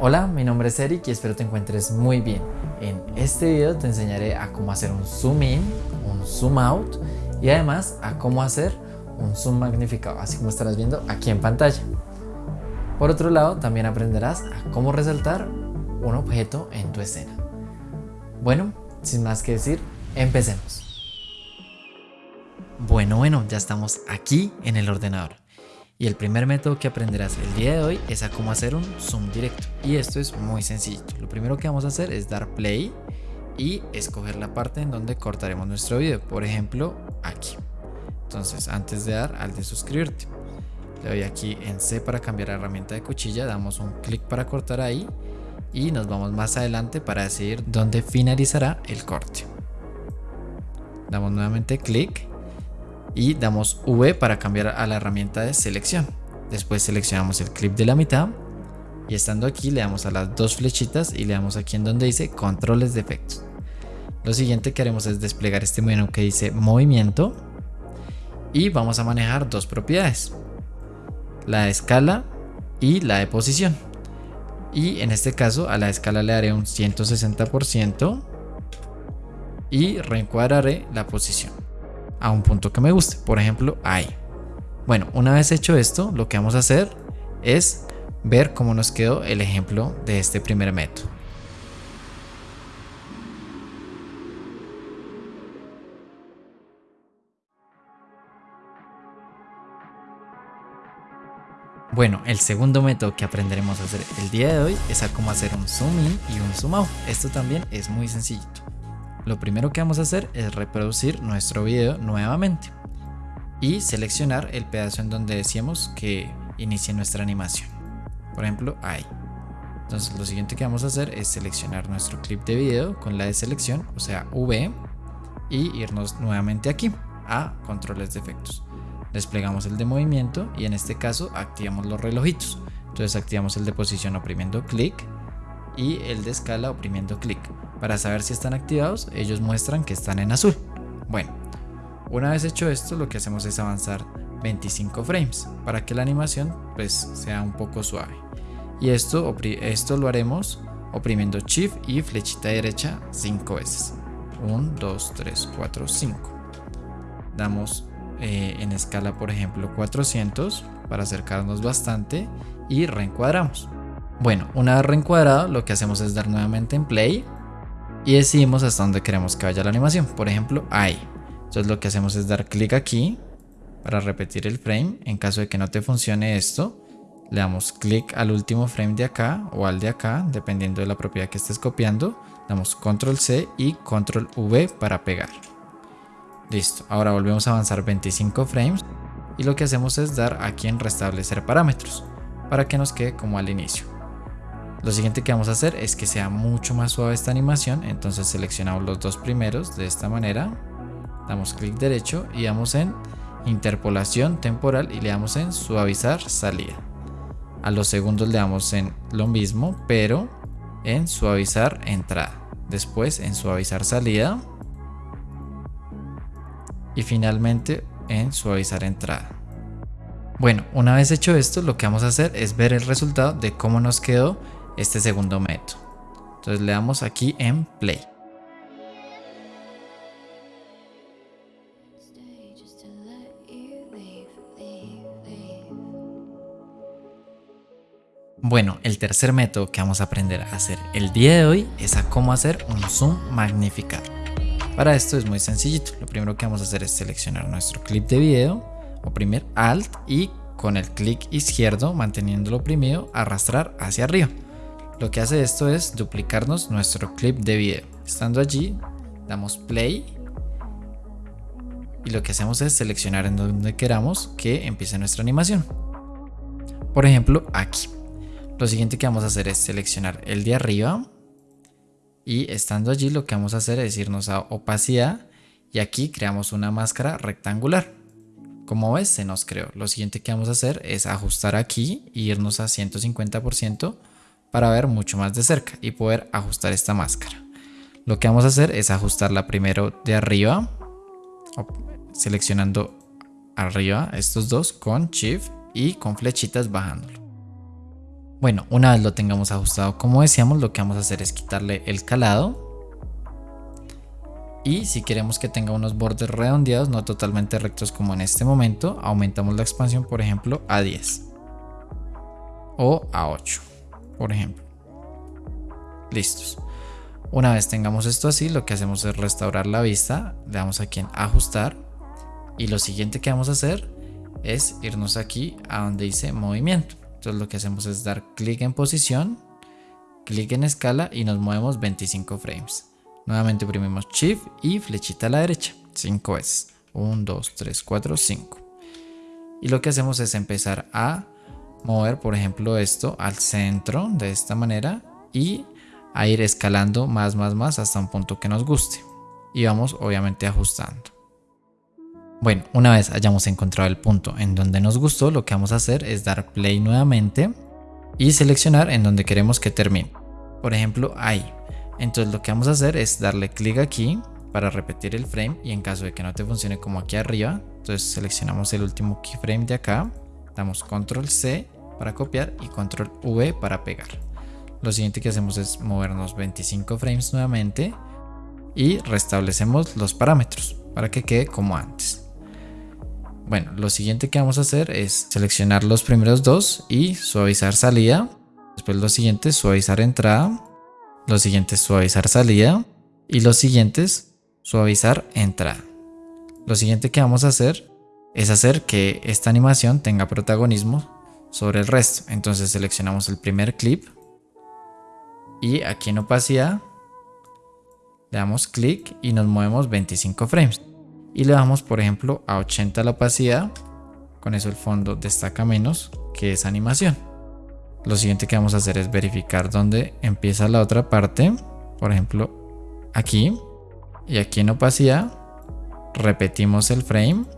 Hola, mi nombre es Eric y espero te encuentres muy bien. En este video te enseñaré a cómo hacer un zoom in, un zoom out y además a cómo hacer un zoom magnificado, así como estarás viendo aquí en pantalla. Por otro lado, también aprenderás a cómo resaltar un objeto en tu escena. Bueno, sin más que decir, empecemos. Bueno, bueno, ya estamos aquí en el ordenador. Y el primer método que aprenderás el día de hoy es a cómo hacer un zoom directo. Y esto es muy sencillo. Lo primero que vamos a hacer es dar play y escoger la parte en donde cortaremos nuestro video. Por ejemplo, aquí. Entonces, antes de dar al de suscribirte, le doy aquí en C para cambiar la herramienta de cuchilla, damos un clic para cortar ahí y nos vamos más adelante para decidir dónde finalizará el corte. Damos nuevamente clic y damos V para cambiar a la herramienta de selección. Después seleccionamos el clip de la mitad y estando aquí le damos a las dos flechitas y le damos aquí en donde dice controles de efectos. Lo siguiente que haremos es desplegar este menú que dice movimiento y vamos a manejar dos propiedades, la de escala y la de posición. Y en este caso a la escala le daré un 160% y reencuadraré la posición a un punto que me guste, por ejemplo ahí. Bueno, una vez hecho esto, lo que vamos a hacer es ver cómo nos quedó el ejemplo de este primer método. Bueno, el segundo método que aprenderemos a hacer el día de hoy es a cómo hacer un zoom in y un zoom out. Esto también es muy sencillito. Lo primero que vamos a hacer es reproducir nuestro video nuevamente y seleccionar el pedazo en donde decíamos que inicie nuestra animación. Por ejemplo, ahí. Entonces lo siguiente que vamos a hacer es seleccionar nuestro clip de video con la de selección, o sea V, y irnos nuevamente aquí a controles de efectos. Desplegamos el de movimiento y en este caso activamos los relojitos. Entonces activamos el de posición oprimiendo clic y el de escala oprimiendo clic. Para saber si están activados, ellos muestran que están en azul. Bueno, una vez hecho esto, lo que hacemos es avanzar 25 frames para que la animación pues sea un poco suave. Y esto, esto lo haremos oprimiendo Shift y flechita derecha 5 veces. 1, 2, 3, 4, 5. Damos eh, en escala por ejemplo 400 para acercarnos bastante y reencuadramos. Bueno, una vez reencuadrado lo que hacemos es dar nuevamente en play y decidimos hasta dónde queremos que vaya la animación. Por ejemplo, ahí. Entonces lo que hacemos es dar clic aquí para repetir el frame. En caso de que no te funcione esto, le damos clic al último frame de acá o al de acá, dependiendo de la propiedad que estés copiando. Damos control C y control V para pegar. Listo, ahora volvemos a avanzar 25 frames y lo que hacemos es dar aquí en restablecer parámetros para que nos quede como al inicio. Lo siguiente que vamos a hacer es que sea mucho más suave esta animación, entonces seleccionamos los dos primeros de esta manera, damos clic derecho y damos en interpolación temporal y le damos en suavizar salida. A los segundos le damos en lo mismo, pero en suavizar entrada. Después en suavizar salida. Y finalmente en suavizar entrada. Bueno, una vez hecho esto, lo que vamos a hacer es ver el resultado de cómo nos quedó este segundo método. Entonces le damos aquí en play. Bueno, el tercer método que vamos a aprender a hacer el día de hoy es a cómo hacer un zoom magnificado. Para esto es muy sencillito. Lo primero que vamos a hacer es seleccionar nuestro clip de video, oprimir Alt y con el clic izquierdo manteniéndolo oprimido arrastrar hacia arriba. Lo que hace esto es duplicarnos nuestro clip de video. Estando allí, damos play y lo que hacemos es seleccionar en donde queramos que empiece nuestra animación. Por ejemplo, aquí. Lo siguiente que vamos a hacer es seleccionar el de arriba y estando allí lo que vamos a hacer es irnos a opacidad y aquí creamos una máscara rectangular. Como ves, se nos creó. Lo siguiente que vamos a hacer es ajustar aquí e irnos a 150% para ver mucho más de cerca y poder ajustar esta máscara. Lo que vamos a hacer es ajustarla primero de arriba, seleccionando arriba estos dos con Shift y con flechitas bajándolo. Bueno, una vez lo tengamos ajustado como decíamos, lo que vamos a hacer es quitarle el calado. Y si queremos que tenga unos bordes redondeados, no totalmente rectos como en este momento, aumentamos la expansión, por ejemplo, a 10. O a 8, por ejemplo. Listos. Una vez tengamos esto así, lo que hacemos es restaurar la vista, le damos aquí en ajustar y lo siguiente que vamos a hacer es irnos aquí a donde dice movimiento. Entonces lo que hacemos es dar clic en posición, clic en escala y nos movemos 25 frames. Nuevamente oprimimos Shift y flechita a la derecha, 5 veces. 1, 2, 3, 4, 5. Y lo que hacemos es empezar a mover, por ejemplo, esto al centro de esta manera y a ir escalando más, más, más hasta un punto que nos guste. Y vamos obviamente ajustando. Bueno, una vez hayamos encontrado el punto en donde nos gustó, lo que vamos a hacer es dar play nuevamente y seleccionar en donde queremos que termine. Por ejemplo, ahí. Entonces lo que vamos a hacer es darle clic aquí para repetir el frame y en caso de que no te funcione como aquí arriba, entonces seleccionamos el último keyframe de acá, damos control C para copiar y control V para pegar. Lo siguiente que hacemos es movernos 25 frames nuevamente y restablecemos los parámetros para que quede como antes. Bueno, lo siguiente que vamos a hacer es seleccionar los primeros dos y suavizar salida. Después lo siguiente, suavizar entrada. Lo siguiente, suavizar salida. Y los siguientes, suavizar entrada. Lo siguiente que vamos a hacer es hacer que esta animación tenga protagonismo sobre el resto. Entonces seleccionamos el primer clip y aquí en opacidad le damos clic y nos movemos 25 frames. Y le damos por ejemplo a 80 la opacidad con eso el fondo destaca menos que esa animación. Lo siguiente que vamos a hacer es verificar dónde empieza la otra parte. Por ejemplo aquí. Y aquí en opacidad repetimos el frame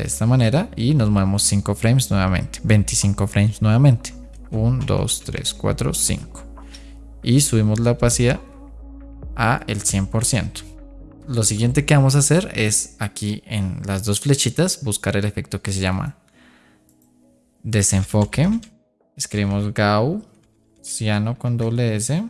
de esta manera y nos movemos 5 frames nuevamente 25 frames nuevamente 1 2 3 4 5 y subimos la opacidad a el 100%. Lo siguiente que vamos a hacer es aquí en las dos flechitas buscar el efecto que se llama desenfoque. Escribimos Gaussiano con doble S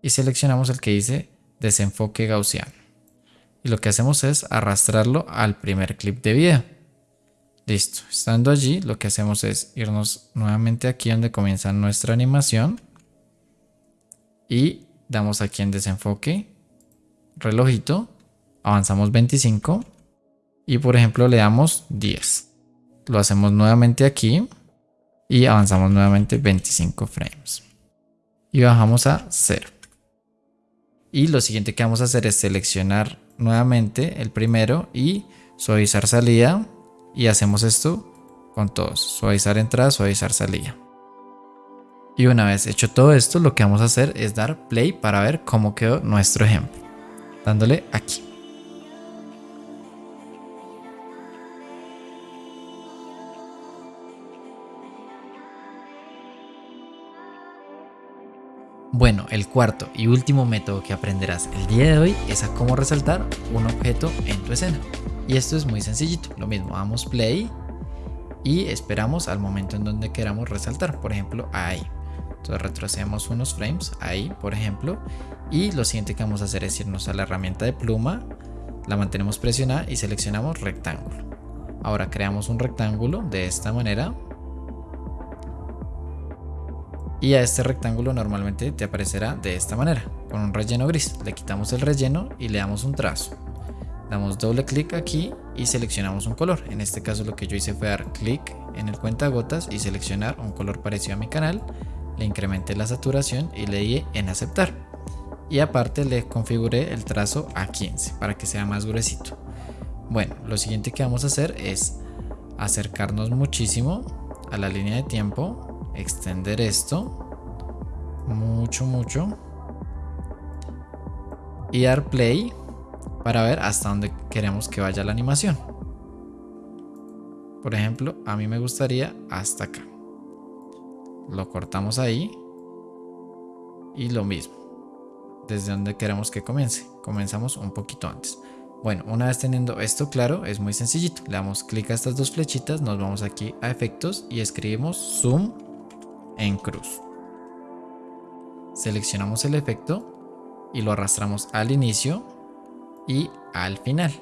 y seleccionamos el que dice desenfoque gaussiano. Y lo que hacemos es arrastrarlo al primer clip de video. Listo, estando allí lo que hacemos es irnos nuevamente aquí donde comienza nuestra animación y damos aquí en desenfoque, relojito, avanzamos 25 y por ejemplo le damos 10. Lo hacemos nuevamente aquí y avanzamos nuevamente 25 frames. Y bajamos a 0. Y lo siguiente que vamos a hacer es seleccionar nuevamente el primero y suavizar salida. Y hacemos esto con todos. Suavizar entrada, suavizar salida. Y una vez hecho todo esto, lo que vamos a hacer es dar play para ver cómo quedó nuestro ejemplo. Dándole aquí. Bueno, el cuarto y último método que aprenderás el día de hoy es a cómo resaltar un objeto en tu escena. Y esto es muy sencillito, lo mismo, damos play y esperamos al momento en donde queramos resaltar, por ejemplo ahí. Entonces retrocedemos unos frames ahí, por ejemplo. Y lo siguiente que vamos a hacer es irnos a la herramienta de pluma, la mantenemos presionada y seleccionamos rectángulo. Ahora creamos un rectángulo de esta manera. Y a este rectángulo normalmente te aparecerá de esta manera, con un relleno gris. Le quitamos el relleno y le damos un trazo. Damos doble clic aquí y seleccionamos un color. En este caso lo que yo hice fue dar clic en el cuentagotas y seleccionar un color parecido a mi canal le incrementé la saturación y le di en aceptar. Y aparte le configuré el trazo a 15 para que sea más gruesito. Bueno, lo siguiente que vamos a hacer es acercarnos muchísimo a la línea de tiempo, extender esto mucho, mucho y dar play para ver hasta dónde queremos que vaya la animación. Por ejemplo, a mí me gustaría hasta acá. Lo cortamos ahí y lo mismo. Desde donde queremos que comience. Comenzamos un poquito antes. Bueno una vez teniendo esto claro es muy sencillito. Le damos clic a estas dos flechitas nos vamos aquí a efectos y escribimos zoom en cruz. Seleccionamos el efecto y lo arrastramos al inicio y al final.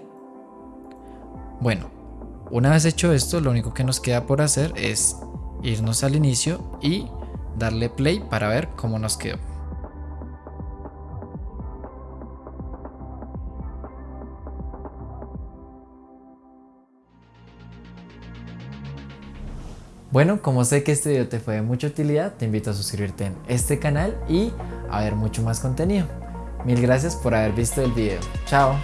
Bueno, una vez hecho esto, lo único que nos queda por hacer es irnos al inicio y darle play para ver cómo nos quedó. Bueno, como sé que este video te fue de mucha utilidad, te invito a suscribirte en este canal y a ver mucho más contenido. Mil gracias por haber visto el video. Chao.